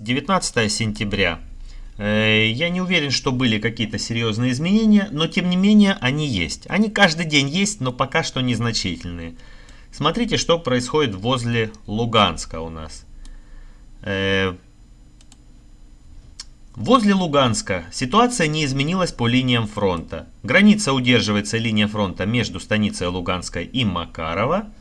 19 сентября. Э, я не уверен, что были какие-то серьезные изменения, но тем не менее они есть. Они каждый день есть, но пока что незначительные. Смотрите, что происходит возле Луганска у нас. Э, возле Луганска ситуация не изменилась по линиям фронта. Граница удерживается линия фронта между станицей Луганской и Макарова.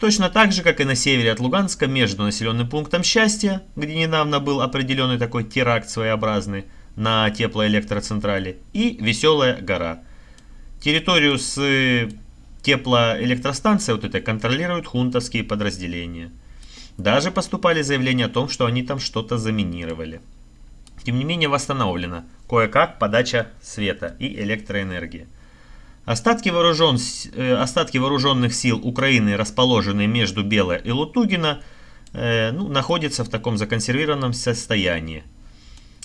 Точно так же, как и на севере от Луганска, между населенным пунктом Счастья, где недавно был определенный такой теракт своеобразный на теплоэлектроцентрале, и Веселая гора. Территорию с э, теплоэлектростанцией вот это контролируют хунтовские подразделения. Даже поступали заявления о том, что они там что-то заминировали. Тем не менее восстановлена кое-как подача света и электроэнергии. Остатки, вооружен, э, остатки вооруженных сил Украины, расположенные между Бело и Лутугина, э, ну, находятся в таком законсервированном состоянии.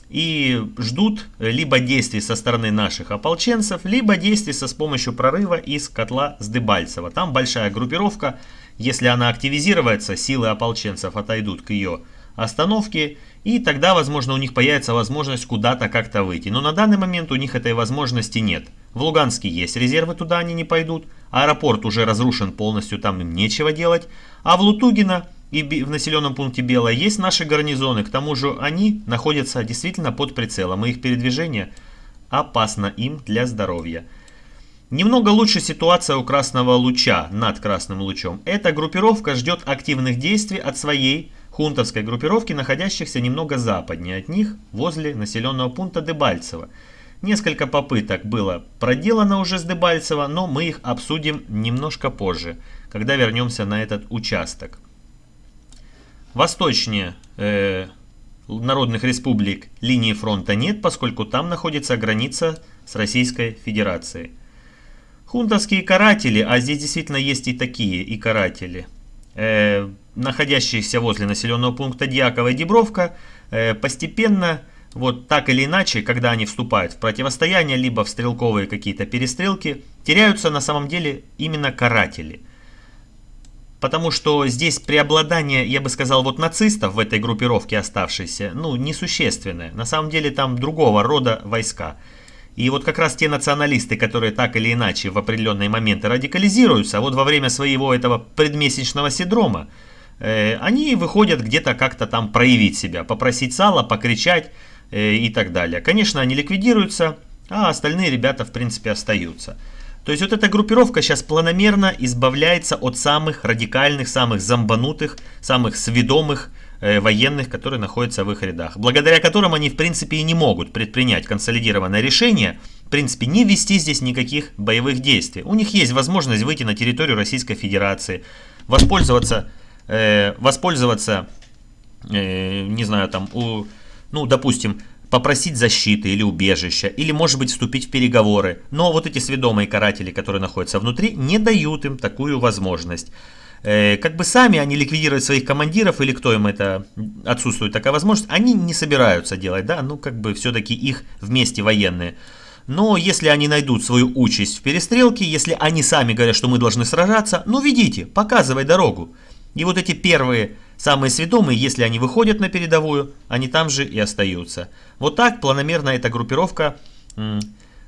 И ждут либо действий со стороны наших ополченцев, либо действий со с помощью прорыва из котла с Дебальцева. Там большая группировка. Если она активизируется, силы ополченцев отойдут к ее остановке. И тогда, возможно, у них появится возможность куда-то как-то выйти. Но на данный момент у них этой возможности нет. В Луганске есть резервы, туда они не пойдут. Аэропорт уже разрушен полностью, там им нечего делать. А в Лутугино и в населенном пункте Белое есть наши гарнизоны. К тому же они находятся действительно под прицелом. И их передвижение опасно им для здоровья. Немного лучше ситуация у Красного Луча над Красным Лучом. Эта группировка ждет активных действий от своей хунтовской группировки, находящихся немного западнее от них, возле населенного пункта Дебальцево. Несколько попыток было проделано уже с Дебальцево, но мы их обсудим немножко позже, когда вернемся на этот участок. Восточнее э, народных республик линии фронта нет, поскольку там находится граница с Российской Федерацией. Хунтовские каратели, а здесь действительно есть и такие, и каратели, э, находящиеся возле населенного пункта Дьякова и Дебровка, э, постепенно вот так или иначе, когда они вступают в противостояние, либо в стрелковые какие-то перестрелки, теряются на самом деле именно каратели. Потому что здесь преобладание, я бы сказал, вот нацистов в этой группировке оставшейся, ну, несущественное. На самом деле там другого рода войска. И вот как раз те националисты, которые так или иначе в определенные моменты радикализируются, вот во время своего этого предмесячного синдрома, э, они выходят где-то как-то там проявить себя, попросить сала, покричать, и так далее. Конечно, они ликвидируются, а остальные ребята, в принципе, остаются. То есть вот эта группировка сейчас планомерно избавляется от самых радикальных, самых зомбанутых, самых сведомых э, военных, которые находятся в их рядах. Благодаря которым они, в принципе, и не могут предпринять консолидированное решение, в принципе, не вести здесь никаких боевых действий. У них есть возможность выйти на территорию Российской Федерации, воспользоваться, э, воспользоваться э, не знаю, там, у ну, допустим, попросить защиты или убежища, или, может быть, вступить в переговоры. Но вот эти сведомые каратели, которые находятся внутри, не дают им такую возможность. Э, как бы сами они ликвидировать своих командиров, или кто им это отсутствует такая возможность, они не собираются делать, да, ну, как бы все-таки их вместе военные. Но если они найдут свою участь в перестрелке, если они сами говорят, что мы должны сражаться, ну ведите, показывай дорогу. И вот эти первые Самые сведомые, если они выходят на передовую, они там же и остаются. Вот так планомерно эта группировка,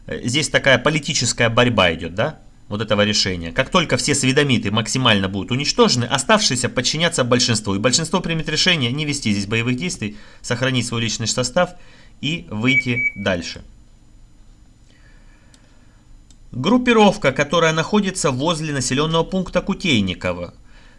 здесь такая политическая борьба идет, да? Вот этого решения. Как только все сведомиты максимально будут уничтожены, оставшиеся подчинятся большинству. И большинство примет решение не вести здесь боевых действий, сохранить свой личный состав и выйти дальше. Группировка, которая находится возле населенного пункта Кутейниково.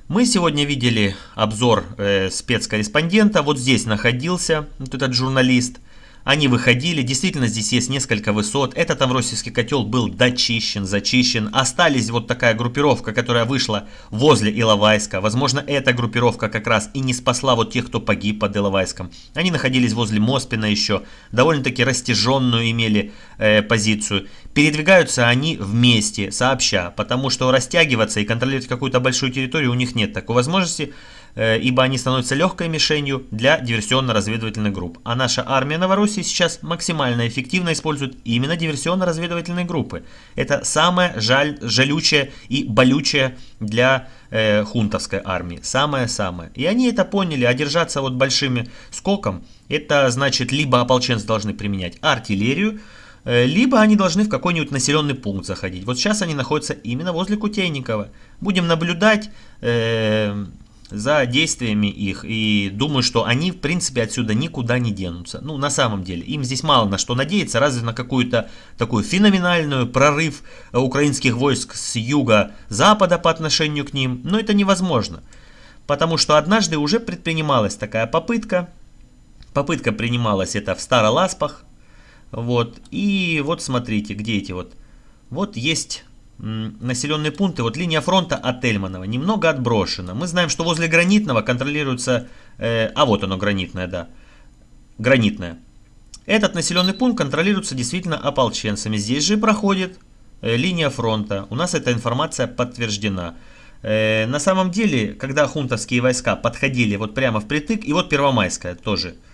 Мы сегодня видели обзор э, спецкорреспондента. Вот здесь находился вот этот журналист. Они выходили, действительно здесь есть несколько высот. Этот Тавросийский котел был дочищен, зачищен. Остались вот такая группировка, которая вышла возле Иловайска. Возможно, эта группировка как раз и не спасла вот тех, кто погиб под Иловайском. Они находились возле Моспина еще, довольно-таки растяженную имели э, позицию. Передвигаются они вместе, сообща, потому что растягиваться и контролировать какую-то большую территорию у них нет такой возможности. Э, ибо они становятся легкой мишенью для диверсионно-разведывательных групп. А наша армия Новороссии сейчас максимально эффективно использует именно диверсионно-разведывательные группы. Это самое жаль, жалючее и болючее для э, хунтовской армии. Самое-самое. И они это поняли, а держаться вот большими скоком, это значит либо ополченцы должны применять артиллерию, Э, либо они должны в какой-нибудь населенный пункт заходить. Вот сейчас они находятся именно возле Кутейникова. Будем наблюдать э, за действиями их и думаю, что они в принципе отсюда никуда не денутся. Ну, на самом деле, им здесь мало на что надеяться, разве на какую-то такую феноменальную прорыв украинских войск с юга-запада по отношению к ним, но это невозможно. Потому что однажды уже предпринималась такая попытка. Попытка принималась это в Староласпах, вот. И вот смотрите, где эти вот. Вот есть населенные пункты. Вот линия фронта от Эльманова немного отброшена. Мы знаем, что возле Гранитного контролируется... Э, а вот оно, Гранитное, да. Гранитное. Этот населенный пункт контролируется действительно ополченцами. Здесь же проходит э, линия фронта. У нас эта информация подтверждена. Э, на самом деле, когда хунтовские войска подходили вот прямо впритык, и вот Первомайская тоже –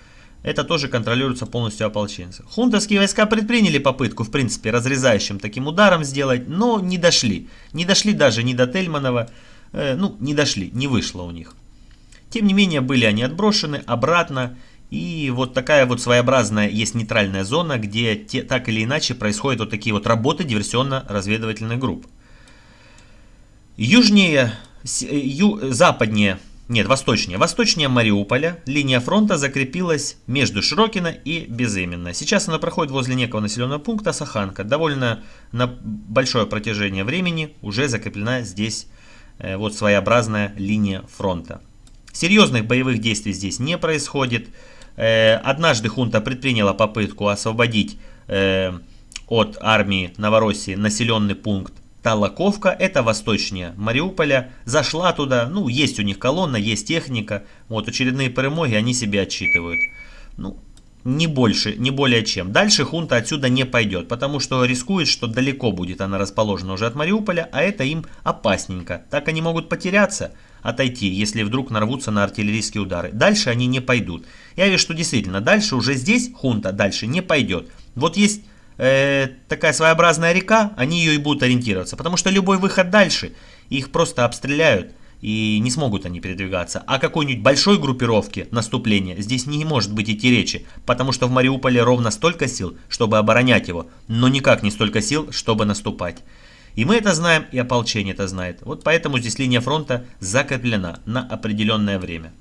это тоже контролируется полностью ополченцы. Хунтовские войска предприняли попытку, в принципе, разрезающим таким ударом сделать, но не дошли. Не дошли даже ни до Тельманова, э, ну, не дошли, не вышло у них. Тем не менее, были они отброшены обратно, и вот такая вот своеобразная есть нейтральная зона, где те, так или иначе происходят вот такие вот работы диверсионно-разведывательных групп. Южнее, ю, западнее нет, восточнее. Восточнее Мариуполя линия фронта закрепилась между Широкино и Безыменно. Сейчас она проходит возле некого населенного пункта Саханка. Довольно на большое протяжение времени уже закреплена здесь э, вот своеобразная линия фронта. Серьезных боевых действий здесь не происходит. Э, однажды хунта предприняла попытку освободить э, от армии Новороссии населенный пункт Талаковка, это восточнее Мариуполя, зашла туда, ну, есть у них колонна, есть техника, вот очередные перемоги они себе отчитывают. Ну, не больше, не более чем. Дальше хунта отсюда не пойдет, потому что рискует, что далеко будет она расположена уже от Мариуполя, а это им опасненько. Так они могут потеряться, отойти, если вдруг нарвутся на артиллерийские удары. Дальше они не пойдут. Я вижу, что действительно, дальше уже здесь хунта дальше не пойдет. Вот есть э, такая своеобразная река, они ее и будут ориентироваться. Потому что любой выход дальше, их просто обстреляют, и не смогут они передвигаться. А какой-нибудь большой группировки наступления здесь не может быть идти речи, потому что в Мариуполе ровно столько сил, чтобы оборонять его, но никак не столько сил, чтобы наступать. И мы это знаем, и ополчение это знает. Вот поэтому здесь линия фронта закреплена на определенное время.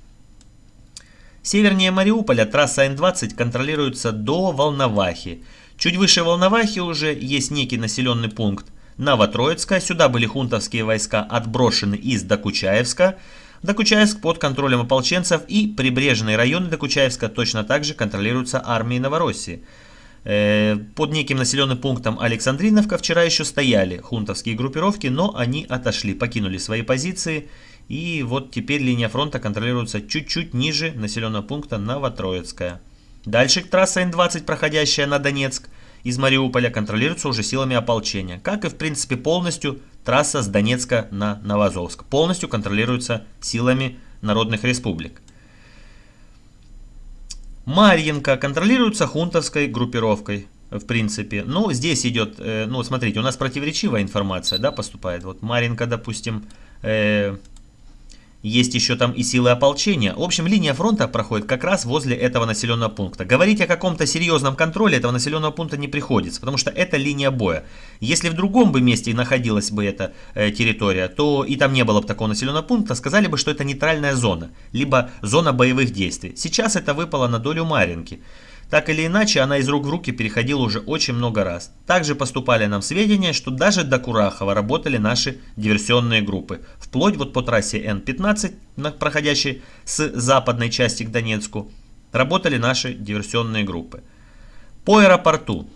Севернее Мариуполя трасса Н-20 контролируется до Волновахи. Чуть выше Волновахи уже есть некий населенный пункт Новотроицка. Сюда были хунтовские войска отброшены из Докучаевска. Докучаевск под контролем ополченцев и прибрежные районы Докучаевска точно так же контролируются армией Новороссии. Э, под неким населенным пунктом Александриновка вчера еще стояли хунтовские группировки, но они отошли, покинули свои позиции. И вот теперь линия фронта контролируется чуть-чуть ниже населенного пункта Новотроицкая. Дальше трасса Н-20, проходящая на Донецк, из Мариуполя контролируется уже силами ополчения. Как и в принципе полностью трасса с Донецка на Новозовск. Полностью контролируется силами народных республик. Марьинка контролируется хунтовской группировкой, в принципе. Ну, здесь идет, э, ну, смотрите, у нас противоречивая информация, да, поступает. Вот Марьинка, допустим, э, есть еще там и силы ополчения. В общем, линия фронта проходит как раз возле этого населенного пункта. Говорить о каком-то серьезном контроле этого населенного пункта не приходится, потому что это линия боя. Если в другом бы месте находилась бы эта э, территория, то и там не было бы такого населенного пункта, сказали бы, что это нейтральная зона, либо зона боевых действий. Сейчас это выпало на долю Маринки. Так или иначе, она из рук в руки переходила уже очень много раз. Также поступали нам сведения, что даже до Курахова работали наши диверсионные группы. Вплоть вот по трассе Н-15, проходящей с западной части к Донецку, работали наши диверсионные группы. По аэропорту.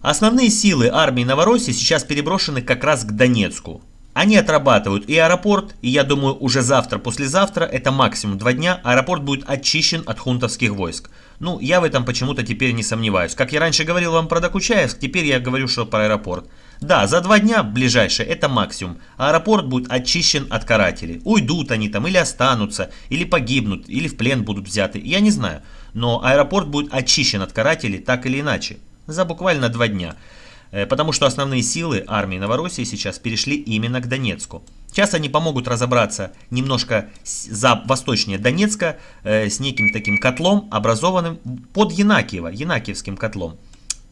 Основные силы армии Новороссии сейчас переброшены как раз к Донецку. Они отрабатывают и аэропорт, и я думаю уже завтра, послезавтра, это максимум два дня, аэропорт будет очищен от хунтовских войск. Ну, я в этом почему-то теперь не сомневаюсь. Как я раньше говорил вам про Докучаевск, теперь я говорю, что про аэропорт. Да, за два дня ближайшие это максимум. Аэропорт будет очищен от карателей. Уйдут они там или останутся, или погибнут, или в плен будут взяты. Я не знаю. Но аэропорт будет очищен от карателей так или иначе. За буквально два дня. Э, потому что основные силы армии Новороссии сейчас перешли именно к Донецку. Сейчас они помогут разобраться немножко за восточнее Донецка э, с неким таким котлом, образованным под Янакиево, Янакиевским котлом.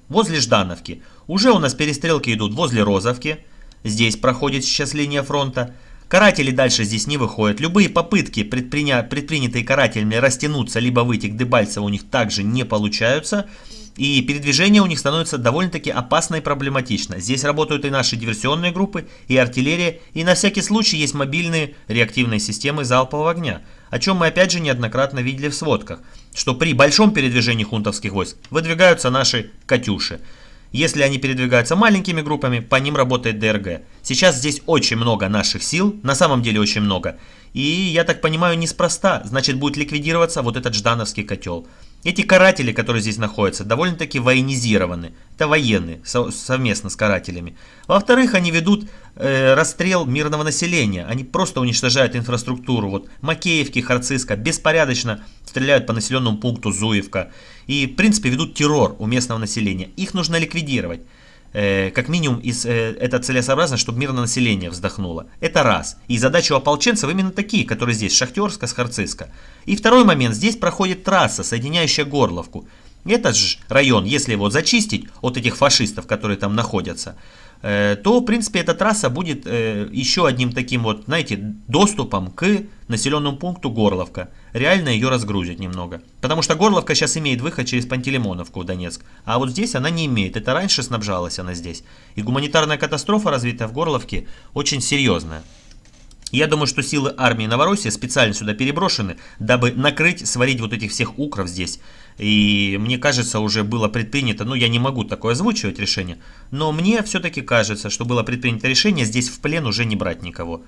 Возле Ждановки. Уже у нас перестрелки идут возле Розовки. Здесь проходит сейчас линия фронта. Каратели дальше здесь не выходят. Любые попытки, предприня... предпринятые карателями, растянуться, либо выйти к Дебальцеву у них также не получаются. И передвижение у них становится довольно-таки опасно и проблематично. Здесь работают и наши диверсионные группы, и артиллерия, и на всякий случай есть мобильные реактивные системы залпового огня, о чем мы опять же неоднократно видели в сводках, что при большом передвижении хунтовских войск выдвигаются наши «Катюши». Если они передвигаются маленькими группами, по ним работает ДРГ. Сейчас здесь очень много наших сил, на самом деле очень много. И я так понимаю, неспроста, значит будет ликвидироваться вот этот ждановский котел. Эти каратели, которые здесь находятся, довольно-таки военизированы. Это военные, совместно с карателями. Во-вторых, они ведут э, расстрел мирного населения. Они просто уничтожают инфраструктуру. Вот Макеевки, Харциска беспорядочно стреляют по населенному пункту Зуевка. И, в принципе, ведут террор у местного населения. Их нужно ликвидировать. Э, как минимум из, э, это целесообразно, чтобы мирное население вздохнуло. Это раз. И задача у ополченцев именно такие, которые здесь, Шахтерска, Схарциска. И второй момент, здесь проходит трасса, соединяющая Горловку. Этот же район, если его зачистить от этих фашистов, которые там находятся, то, в принципе, эта трасса будет э, еще одним таким вот, знаете, доступом к населенному пункту Горловка. Реально ее разгрузит немного. Потому что Горловка сейчас имеет выход через Пантелеймоновку в Донецк. А вот здесь она не имеет. Это раньше снабжалась она здесь. И гуманитарная катастрофа, развитая в Горловке, очень серьезная. Я думаю, что силы армии Новороссии специально сюда переброшены, дабы накрыть, сварить вот этих всех укров здесь. И мне кажется, уже было предпринято, ну я не могу такое озвучивать решение, но мне все-таки кажется, что было предпринято решение здесь в плен уже не брать никого.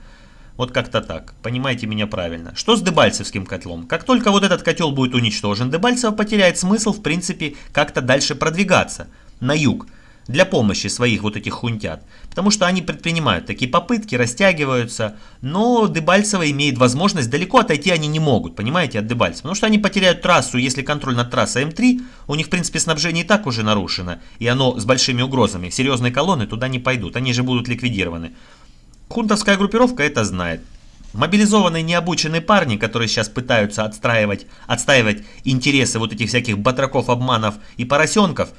Вот как-то так, понимаете меня правильно. Что с Дебальцевским котлом? Как только вот этот котел будет уничтожен, Дебальцево потеряет смысл, в принципе, как-то дальше продвигаться на юг для помощи своих вот этих хунтят. Потому что они предпринимают такие попытки, растягиваются, но Дебальцево имеет возможность, далеко отойти они не могут, понимаете, от Дебальцева. Потому что они потеряют трассу, если контроль над трассой М3, у них, в принципе, снабжение и так уже нарушено, и оно с большими угрозами. Серьезные колонны туда не пойдут, они же будут ликвидированы. Хунтовская группировка это знает. Мобилизованные необученные парни, которые сейчас пытаются отстраивать, отстаивать интересы вот этих всяких батраков, обманов и поросенков –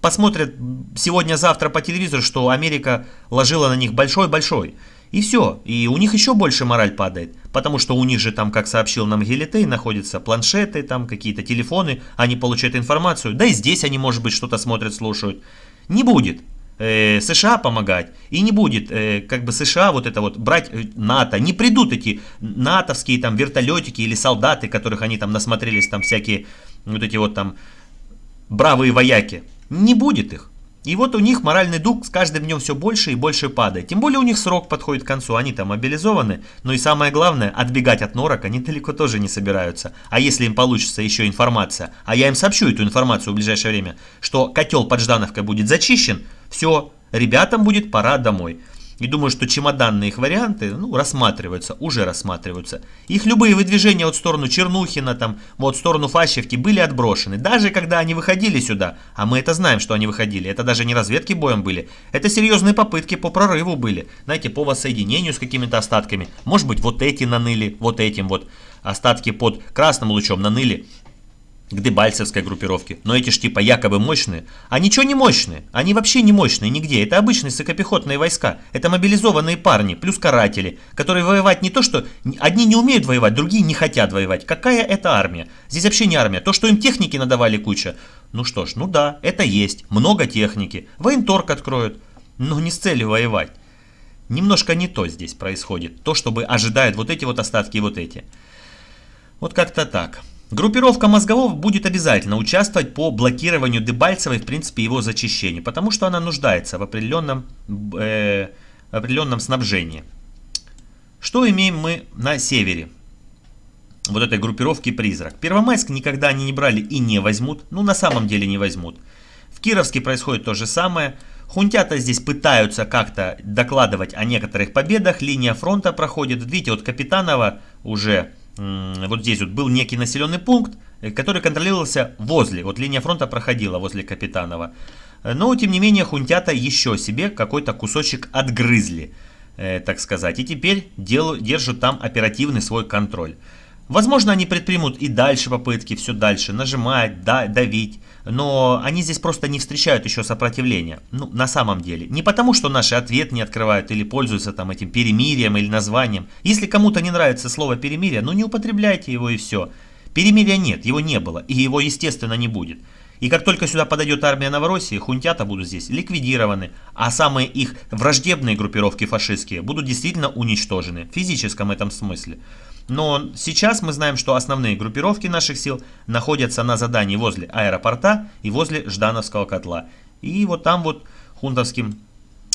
посмотрят сегодня-завтра по телевизору, что Америка ложила на них большой-большой. И все. И у них еще больше мораль падает. Потому что у них же там, как сообщил нам Гелитей, находятся планшеты, там какие-то телефоны, они получают информацию. Да и здесь они, может быть, что-то смотрят, слушают. Не будет э, США помогать. И не будет э, как бы США вот это вот брать э, НАТО. Не придут эти натовские там вертолетики или солдаты, которых они там насмотрелись, там всякие вот эти вот там бравые вояки. Не будет их. И вот у них моральный дух с каждым днем все больше и больше падает. Тем более у них срок подходит к концу, они там мобилизованы. Но и самое главное, отбегать от норок они далеко тоже не собираются. А если им получится еще информация, а я им сообщу эту информацию в ближайшее время, что котел под Ждановкой будет зачищен, все, ребятам будет пора домой. И думаю, что чемоданные их варианты ну, рассматриваются, уже рассматриваются. Их любые выдвижения от сторону Чернухина, там, вот в сторону Фащевки были отброшены. Даже когда они выходили сюда, а мы это знаем, что они выходили, это даже не разведки боем были, это серьезные попытки по прорыву были. Знаете, по воссоединению с какими-то остатками. Может быть, вот эти наныли, вот этим вот остатки под красным лучом наныли к дебальцевской группировке. Но эти ж типа якобы мощные. А ничего не мощные. Они вообще не мощные нигде. Это обычные сыкопехотные войска. Это мобилизованные парни, плюс каратели, которые воевать не то, что... Одни не умеют воевать, другие не хотят воевать. Какая это армия? Здесь вообще не армия. То, что им техники надавали куча. Ну что ж, ну да, это есть. Много техники. Военторг откроют. Но не с целью воевать. Немножко не то здесь происходит. То, чтобы ожидают вот эти вот остатки и вот эти. Вот как-то так. Группировка мозгового будет обязательно участвовать по блокированию Дебальцева и, в принципе, его зачищению, потому что она нуждается в определенном, э, определенном снабжении. Что имеем мы на севере? Вот этой группировки «Призрак». Первомайск никогда они не брали и не возьмут. Ну, на самом деле не возьмут. В Кировске происходит то же самое. Хунтята здесь пытаются как-то докладывать о некоторых победах. Линия фронта проходит. Видите, вот Капитанова уже вот здесь вот был некий населенный пункт, э, который контролировался возле. Вот линия фронта проходила возле Капитанова. Но, тем не менее, хунтята еще себе какой-то кусочек отгрызли, э, так сказать. И теперь держат там оперативный свой контроль. Возможно, они предпримут и дальше попытки, все дальше, нажимать, да, давить. Но они здесь просто не встречают еще сопротивления. Ну, на самом деле. Не потому, что наши ответ не открывают или пользуются там этим перемирием или названием. Если кому-то не нравится слово перемирие, ну не употребляйте его и все. Перемирия нет, его не было, и его, естественно, не будет. И как только сюда подойдет армия Новороссии, хунтята будут здесь ликвидированы, а самые их враждебные группировки фашистские будут действительно уничтожены в физическом этом смысле. Но сейчас мы знаем, что основные группировки наших сил находятся на задании возле аэропорта и возле Ждановского котла. И вот там вот хунтовским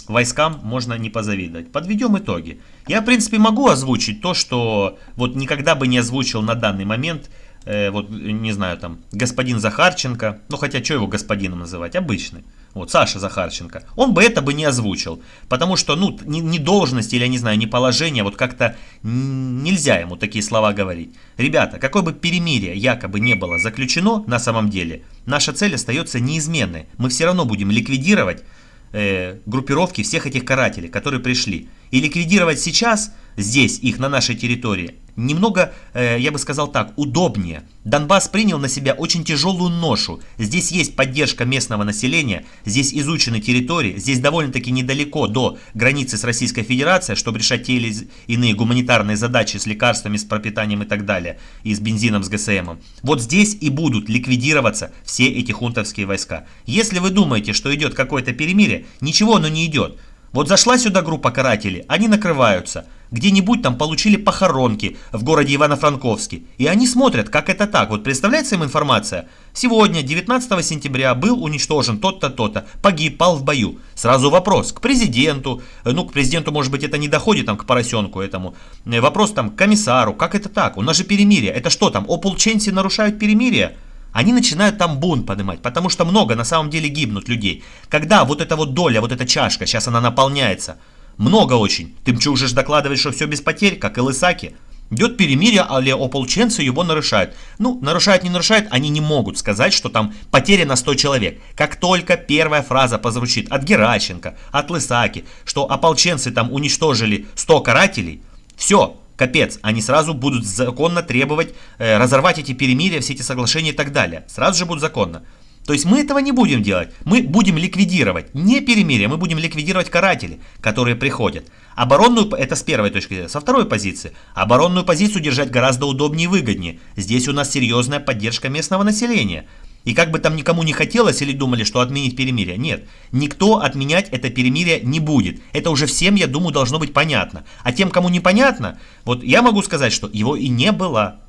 войскам можно не позавидовать. Подведем итоги. Я, в принципе, могу озвучить то, что вот никогда бы не озвучил на данный момент э, вот, не знаю, там, господин Захарченко, ну, хотя, что его господином называть, обычный, вот, Саша Захарченко, он бы это бы не озвучил, потому что, ну, не, не должность или, я не знаю, не положение, вот как-то нельзя ему такие слова говорить. Ребята, какое бы перемирие якобы не было заключено на самом деле, наша цель остается неизменной. Мы все равно будем ликвидировать э, группировки всех этих карателей, которые пришли. И ликвидировать сейчас, здесь, их на нашей территории, немного, э, я бы сказал так, удобнее. Донбасс принял на себя очень тяжелую ношу. Здесь есть поддержка местного населения, здесь изучены территории, здесь довольно-таки недалеко до границы с Российской Федерацией, чтобы решать те или иные гуманитарные задачи с лекарствами, с пропитанием и так далее, и с бензином, с ГСМом. Вот здесь и будут ликвидироваться все эти хунтовские войска. Если вы думаете, что идет какое-то перемирие, ничего оно не идет. Вот зашла сюда группа карателей, они накрываются. Где-нибудь там получили похоронки в городе Ивано-Франковске. И они смотрят, как это так. Вот представляется им информация? Сегодня, 19 сентября, был уничтожен тот-то, то-то, погиб, пал в бою. Сразу вопрос к президенту. Ну, к президенту, может быть, это не доходит там к поросенку этому. Вопрос там к комиссару. Как это так? У нас же перемирие. Это что там, ополченцы нарушают перемирие? Они начинают там бунт поднимать, потому что много на самом деле гибнут людей. Когда вот эта вот доля, вот эта чашка, сейчас она наполняется, много очень. Ты уже докладываешь, что все без потерь, как и Лысаки? Идет перемирие, а ополченцы его нарушают. Ну, нарушают, не нарушают, они не могут сказать, что там потеря на 100 человек. Как только первая фраза позвучит от Геращенко, от Лысаки, что ополченцы там уничтожили 100 карателей, все, Капец, они сразу будут законно требовать э, разорвать эти перемирия, все эти соглашения и так далее. Сразу же будут законно. То есть мы этого не будем делать. Мы будем ликвидировать не перемирие, мы будем ликвидировать каратели, которые приходят. Оборонную, это с первой точки. Со второй позиции. Оборонную позицию держать гораздо удобнее и выгоднее. Здесь у нас серьезная поддержка местного населения. И как бы там никому не хотелось или думали, что отменить перемирие. Нет, никто отменять это перемирие не будет. Это уже всем, я думаю, должно быть понятно. А тем, кому непонятно, вот я могу сказать, что его и не было.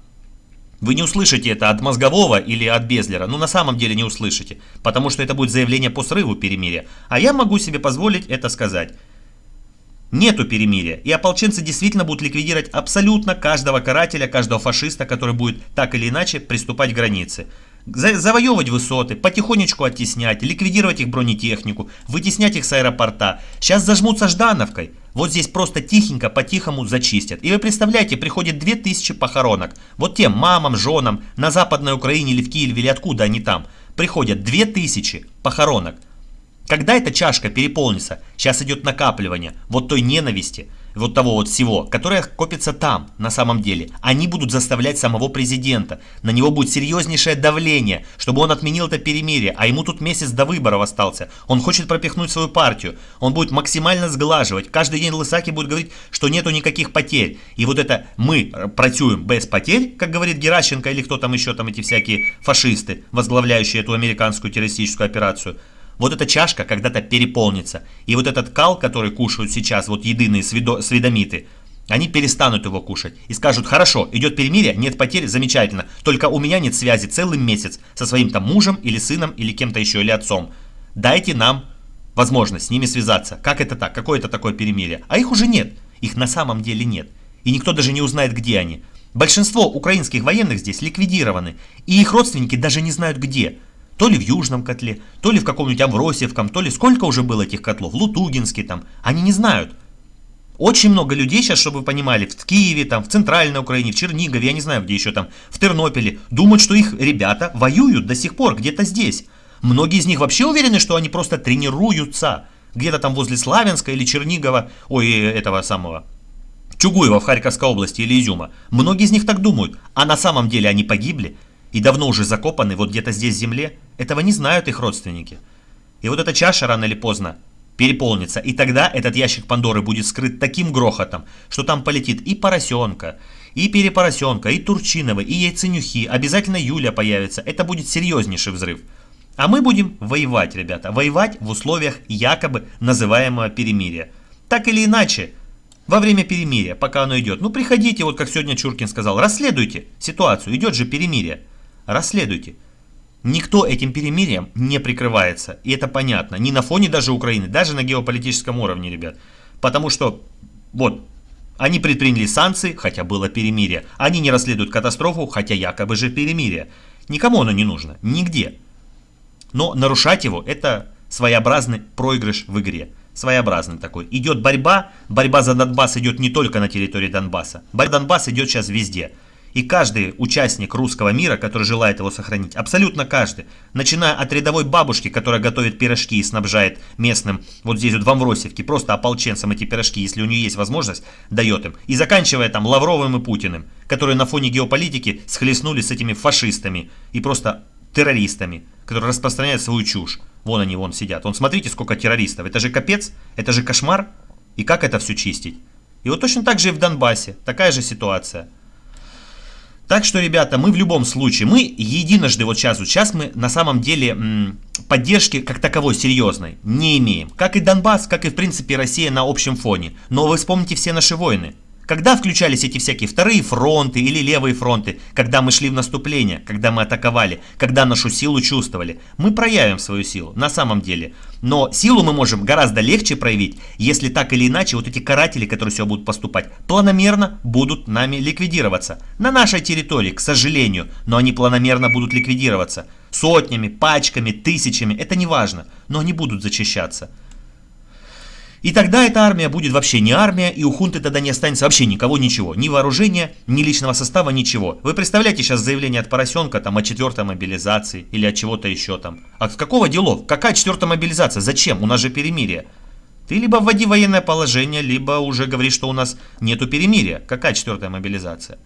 Вы не услышите это от Мозгового или от Безлера. Ну, на самом деле не услышите. Потому что это будет заявление по срыву перемирия. А я могу себе позволить это сказать. Нету перемирия. И ополченцы действительно будут ликвидировать абсолютно каждого карателя, каждого фашиста, который будет так или иначе приступать к границе завоевывать высоты, потихонечку оттеснять, ликвидировать их бронетехнику, вытеснять их с аэропорта. Сейчас зажмутся Ждановкой. Вот здесь просто тихенько, по-тихому зачистят. И вы представляете, приходит 2000 похоронок. Вот тем мамам, женам на Западной Украине или в Киеве или откуда они там. Приходят 2000 похоронок. Когда эта чашка переполнится, сейчас идет накапливание вот той ненависти, вот того вот всего, которое копится там, на самом деле. Они будут заставлять самого президента. На него будет серьезнейшее давление, чтобы он отменил это перемирие, а ему тут месяц до выборов остался. Он хочет пропихнуть свою партию. Он будет максимально сглаживать. Каждый день Лысаки будет говорить, что нету никаких потерь. И вот это мы працюем без потерь, как говорит Геращенко или кто там еще, там эти всякие фашисты, возглавляющие эту американскую террористическую операцию – вот эта чашка когда-то переполнится. И вот этот кал, который кушают сейчас вот единые сведомиты, они перестанут его кушать и скажут, хорошо, идет перемирие, нет потерь, замечательно, только у меня нет связи целый месяц со своим там мужем или сыном или кем-то еще, или отцом. Дайте нам возможность с ними связаться. Как это так? Какое это такое перемирие? А их уже нет. Их на самом деле нет. И никто даже не узнает, где они. Большинство украинских военных здесь ликвидированы. И их родственники даже не знают где. То ли в Южном котле, то ли в каком-нибудь Авросевком, то ли сколько уже было этих котлов, Лутугинский там, они не знают. Очень много людей сейчас, чтобы вы понимали, в Киеве, там, в Центральной Украине, в Чернигове, я не знаю, где еще там, в Тернополе, думают, что их ребята воюют до сих пор где-то здесь. Многие из них вообще уверены, что они просто тренируются. Где-то там возле Славянска или Чернигова, ой, этого самого, Чугуева в Харьковской области или Изюма. Многие из них так думают, а на самом деле они погибли и давно уже закопаны вот где-то здесь в земле. Этого не знают их родственники. И вот эта чаша рано или поздно переполнится, и тогда этот ящик Пандоры будет скрыт таким грохотом, что там полетит и поросенка, и перепоросенка, и турчиновый, и яйценюхи, обязательно Юля появится. Это будет серьезнейший взрыв. А мы будем воевать, ребята, воевать в условиях якобы называемого перемирия. Так или иначе, во время перемирия, пока оно идет. Ну, приходите, вот как сегодня Чуркин сказал, расследуйте ситуацию, идет же перемирие. Расследуйте. Никто этим перемирием не прикрывается, и это понятно. Ни на фоне даже Украины, даже на геополитическом уровне, ребят. Потому что, вот, они предприняли санкции, хотя было перемирие. Они не расследуют катастрофу, хотя якобы же перемирие. Никому оно не нужно, нигде. Но нарушать его, это своеобразный проигрыш в игре своеобразный такой. Идет борьба, борьба за Донбасс идет не только на территории Донбасса. Борьба Донбасс идет сейчас везде. И каждый участник русского мира, который желает его сохранить, абсолютно каждый, начиная от рядовой бабушки, которая готовит пирожки и снабжает местным, вот здесь вот в Амвросевке, просто ополченцам эти пирожки, если у нее есть возможность, дает им. И заканчивая там Лавровым и Путиным, которые на фоне геополитики схлестнулись с этими фашистами и просто террористами, которые распространяют свою чушь. Вон они, вон сидят. Вон смотрите, сколько террористов. Это же капец, это же кошмар. И как это все чистить? И вот точно так же и в Донбассе. Такая же ситуация. Так что, ребята, мы в любом случае, мы единожды вот сейчас, вот сейчас мы на самом деле м, поддержки как таковой серьезной не имеем. Как и Донбасс, как и в принципе Россия на общем фоне. Но вы вспомните все наши войны. Когда включались эти всякие вторые фронты или левые фронты, когда мы шли в наступление, когда мы атаковали, когда нашу силу чувствовали, мы проявим свою силу на самом деле. Но силу мы можем гораздо легче проявить, если так или иначе вот эти каратели, которые все будут поступать, планомерно будут нами ликвидироваться. На нашей территории, к сожалению, но они планомерно будут ликвидироваться. Сотнями, пачками, тысячами, это не важно, но они будут зачищаться. И тогда эта армия будет вообще не армия, и у хунты тогда не останется вообще никого, ничего. Ни вооружения, ни личного состава, ничего. Вы представляете сейчас заявление от Поросенка там о четвертой мобилизации или от чего-то еще там. От какого делов? Какая четвертая мобилизация? Зачем? У нас же перемирие. Ты либо вводи военное положение, либо уже говоришь, что у нас нету перемирия. Какая четвертая мобилизация?